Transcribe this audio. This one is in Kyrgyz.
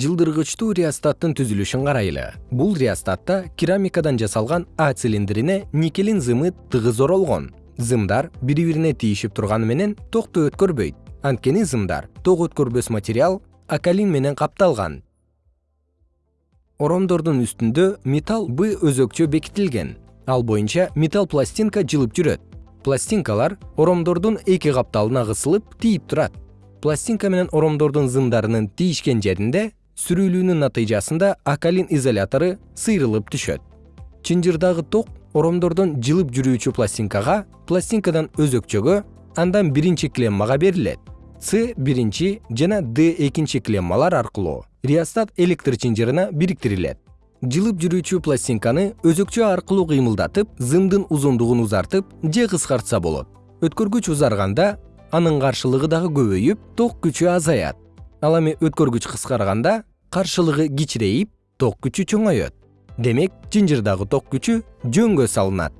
жылдыргычтуу реостаттын түзүлүшүн карайлы. Бул реостатта керамикадан жасалган а цилиндрине никелин зымы тыгыз оролгон. Зымдар бири бирине тийишип турганы менен токту өткөрбөйт. Анткени зымдар ток өткөрбөс материал акалин менен капталган. Оромдордун үстүндө металл б өзөкчө бекитилген. Ал боюнча металл пластинка жылып жүрөт. Пластинкалар оромдордун эки капталына кысылып тийип турат. Пластинка менен оромдордун зымдарынын тийишкен жеринде сүрүлүүнүн натыйжасында акалин изолятору сыйрылып түшөт. Чынжырдагы ток оромдордон жылып жүрүүчү пластинкага пластинкадан өзөкчөгө андан биринчи клеммага берилет. С биринчи жана д экинчи клеммалар аркылуу реостат электр чынжырына бириктирилет. Жылып жүрүүчү пластинканы өзөкчө аркылуу кыймылдатып зымдын узундугун узартып же кыскартса болот. Өткөргүч узарганда анын каршылыгы дагы көбөйүп ток күчү азаят. Ал эми өткөргүч кыскарганда каршылыгы кичирейип ток күчү чоңоет. Демек чынжырдагы ток күчү жөнгө салынат